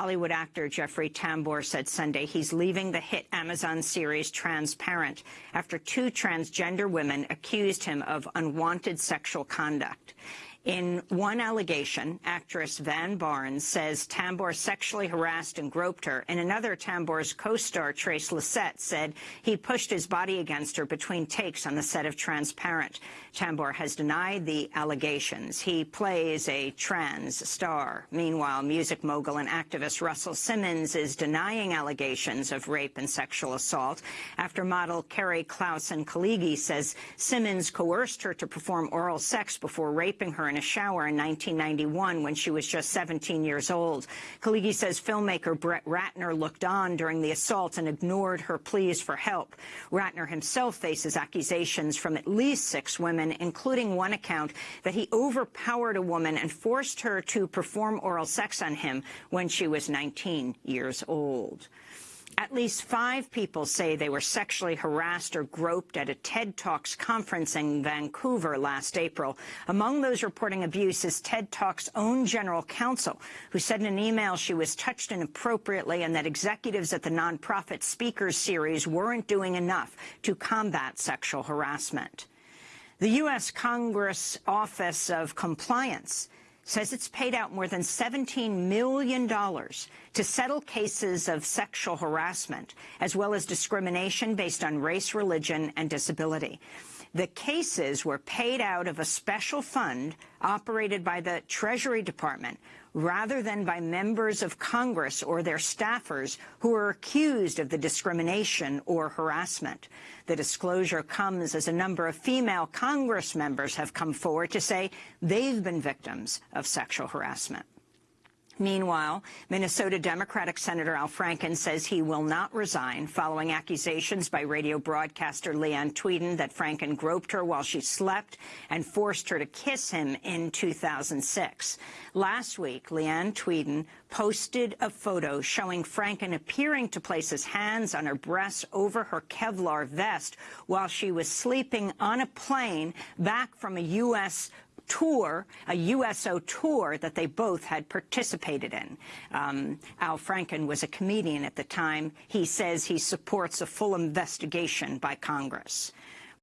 Hollywood actor Jeffrey Tambor said Sunday he's leaving the hit Amazon series Transparent after two transgender women accused him of unwanted sexual conduct. In one allegation, actress Van Barnes says Tambor sexually harassed and groped her. In another, Tambor's co-star Trace Lysette said he pushed his body against her between takes on the set of Transparent. Tambor has denied the allegations. He plays a trans star. Meanwhile, music mogul and activist Russell Simmons is denying allegations of rape and sexual assault after model Keri Claussen Khalighi says Simmons coerced her to perform oral sex before raping her in a shower in 1991 when she was just 17 years old. Khalighi says filmmaker Brett Ratner looked on during the assault and ignored her pleas for help. Ratner himself faces accusations from at least six women, including one account that he overpowered a woman and forced her to perform oral sex on him when she was 19 years old. At least five people say they were sexually harassed or groped at a TED Talks conference in Vancouver last April. Among those reporting abuse is TED Talks' own general counsel, who said in an email she was touched inappropriately and that executives at the nonprofit speakers series weren't doing enough to combat sexual harassment. The U.S. Congress Office of Compliance says it's paid out more than $17 million to settle cases of sexual harassment, as well as discrimination based on race, religion, and disability. The cases were paid out of a special fund operated by the Treasury Department rather than by members of Congress or their staffers who are accused of the discrimination or harassment. The disclosure comes as a number of female Congress members have come forward to say they've been victims of sexual harassment. Meanwhile, Minnesota Democratic Senator Al Franken says he will not resign following accusations by radio broadcaster Leeann Tweeden that Franken groped her while she slept and forced her to kiss him in 2006. Last week, Leeann Tweeden posted a photo showing Franken appearing to place his hands on her breasts over her Kevlar vest while she was sleeping on a plane back from a U.S tour, a USO tour that they both had participated in. Um, Al Franken was a comedian at the time. He says he supports a full investigation by Congress.